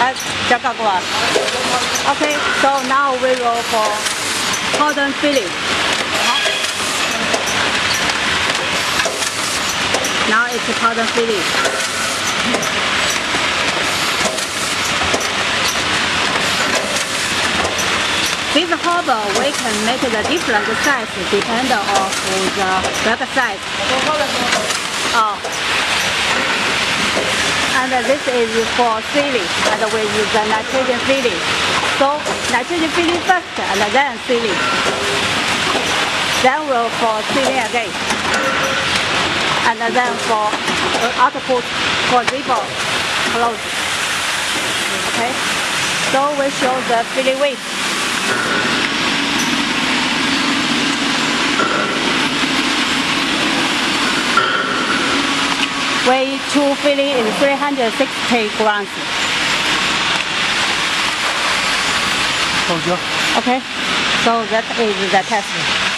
at Jagagua. Okay, so now we will for cotton filling. Uh-huh. Now it's cotton filling. This harbor we can make the different size depending on the website. And this is for and we use the nitrogen filling. So nitrogen filling first, and then sealing. Then we'll for sealing again. And then for uh, output for zipper close. Okay. So we show the filling weight. Two filling is 360 grams. Okay, so that is the test.